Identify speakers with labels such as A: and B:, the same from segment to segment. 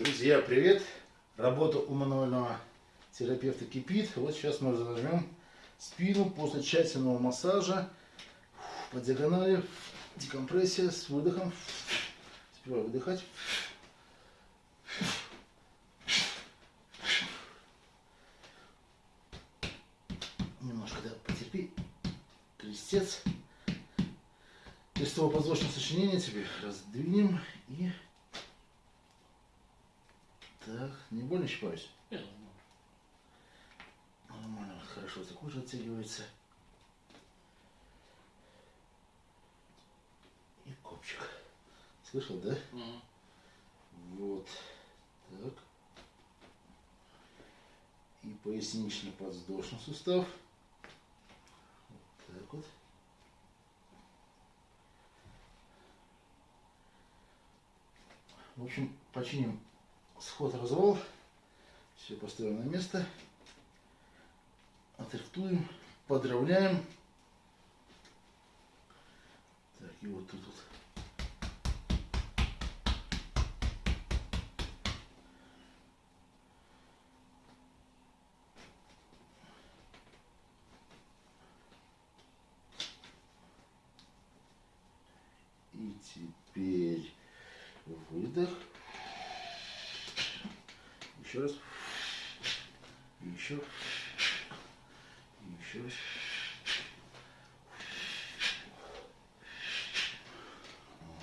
A: Друзья, привет! Работа у мануального терапевта кипит. Вот сейчас мы зажмем спину после тщательного массажа по диагонали, декомпрессия с выдохом. Сперва выдыхать. Немножко да, потерпи. Крестец. Крестово-подвздошное сочинение теперь раздвинем и так, не больно щипаюсь?
B: Нет,
A: Нормально, хорошо, так кожа оттягивается. И копчик. Слышал, да?
B: Мгм.
A: Вот. Так. И пояснично-подвздошный сустав. Вот так вот. В общем, починим сход-развал. Все поставим на место. Отрихтуем, подровняем. Так, и вот тут вот. И теперь выдох. Еще раз. И еще. И еще раз.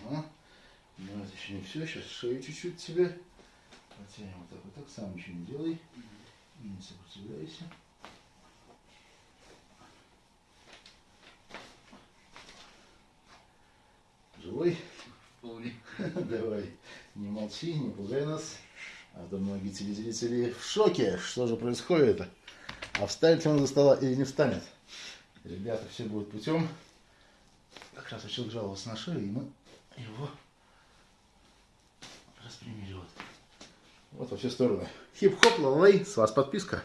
A: Ага. Но это еще не все. Сейчас шею чуть-чуть тебе. Потянем вот так вот так. Сам ничего не делай. И не сопротивляйся. Живой?
B: Вполне.
A: Давай, не молчи, не пугай нас. А то многие телезрители в шоке, что же происходит. А встанет ли он за стола или не встанет. Ребята, все будет путем. Как раз человек жаловался на шею, и мы его распрямили вот. Вот во все стороны. Хип-хоп, лалай, с вас подписка.